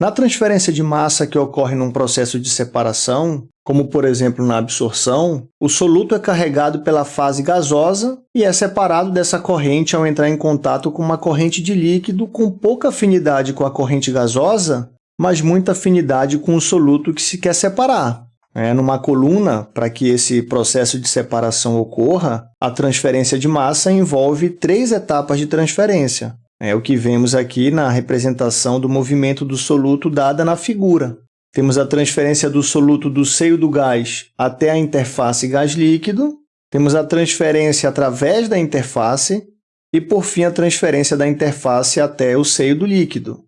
Na transferência de massa que ocorre num processo de separação, como por exemplo na absorção, o soluto é carregado pela fase gasosa e é separado dessa corrente ao entrar em contato com uma corrente de líquido com pouca afinidade com a corrente gasosa, mas muita afinidade com o soluto que se quer separar. É, numa coluna, para que esse processo de separação ocorra, a transferência de massa envolve três etapas de transferência. É o que vemos aqui na representação do movimento do soluto dada na figura. Temos a transferência do soluto do seio do gás até a interface gás-líquido, temos a transferência através da interface e, por fim, a transferência da interface até o seio do líquido.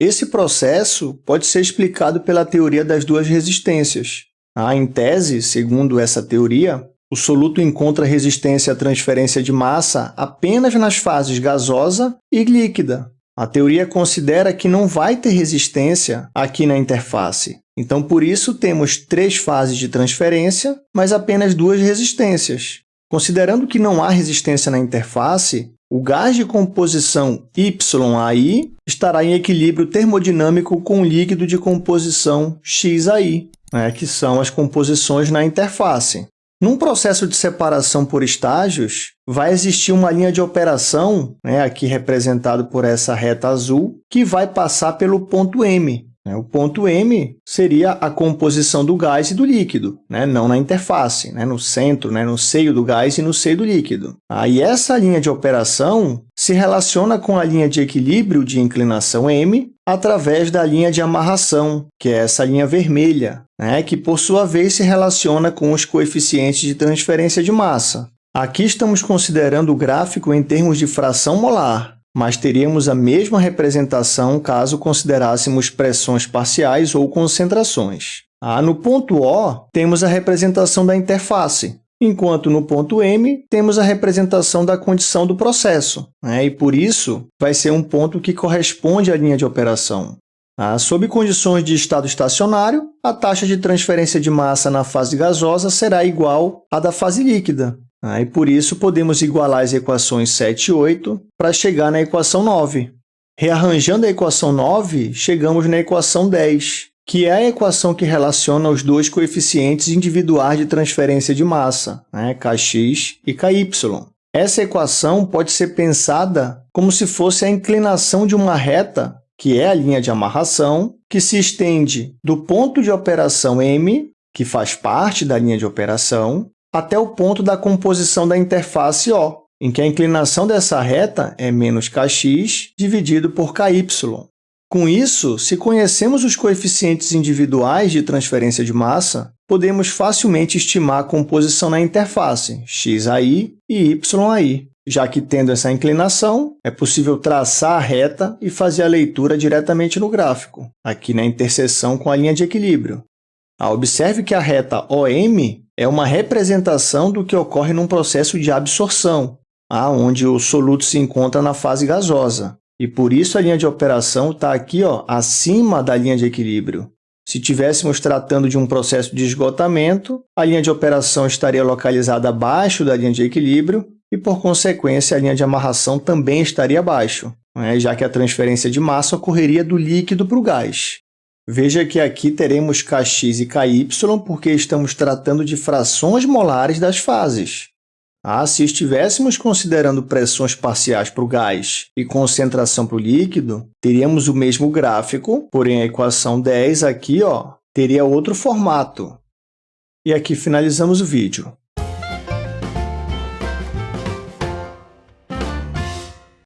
Esse processo pode ser explicado pela teoria das duas resistências. Ah, em tese, segundo essa teoria, o soluto encontra resistência à transferência de massa apenas nas fases gasosa e líquida. A teoria considera que não vai ter resistência aqui na interface. Então, por isso, temos três fases de transferência, mas apenas duas resistências. Considerando que não há resistência na interface, o gás de composição YAI estará em equilíbrio termodinâmico com o líquido de composição XAI, né, que são as composições na interface. Num processo de separação por estágios, vai existir uma linha de operação, né, aqui representado por essa reta azul, que vai passar pelo ponto M. Né. O ponto M seria a composição do gás e do líquido, né, não na interface, né, no centro, né, no seio do gás e no seio do líquido. Aí essa linha de operação se relaciona com a linha de equilíbrio de inclinação M através da linha de amarração, que é essa linha vermelha, né, que, por sua vez, se relaciona com os coeficientes de transferência de massa. Aqui estamos considerando o gráfico em termos de fração molar, mas teríamos a mesma representação caso considerássemos pressões parciais ou concentrações. Ah, no ponto O, temos a representação da interface, enquanto no ponto M temos a representação da condição do processo, né? e, por isso, vai ser um ponto que corresponde à linha de operação. Ah, sob condições de estado estacionário, a taxa de transferência de massa na fase gasosa será igual à da fase líquida, ah, e, por isso, podemos igualar as equações 7 e 8 para chegar na equação 9. Rearranjando a equação 9, chegamos na equação 10, que é a equação que relaciona os dois coeficientes individuais de transferência de massa, né, Kx e Ky. Essa equação pode ser pensada como se fosse a inclinação de uma reta, que é a linha de amarração, que se estende do ponto de operação M, que faz parte da linha de operação, até o ponto da composição da interface O, em que a inclinação dessa reta é menos kx dividido por ky. Com isso, se conhecemos os coeficientes individuais de transferência de massa, podemos facilmente estimar a composição na interface xai e yai, já que, tendo essa inclinação, é possível traçar a reta e fazer a leitura diretamente no gráfico, aqui na interseção com a linha de equilíbrio. Ah, observe que a reta OM é uma representação do que ocorre num processo de absorção, onde o soluto se encontra na fase gasosa. E por isso a linha de operação está aqui ó, acima da linha de equilíbrio. Se estivéssemos tratando de um processo de esgotamento, a linha de operação estaria localizada abaixo da linha de equilíbrio e, por consequência, a linha de amarração também estaria abaixo, né? já que a transferência de massa ocorreria do líquido para o gás. Veja que aqui teremos Kx e Ky porque estamos tratando de frações molares das fases. Ah, se estivéssemos considerando pressões parciais para o gás e concentração para o líquido, teríamos o mesmo gráfico, porém a equação 10 aqui ó, teria outro formato. E aqui finalizamos o vídeo.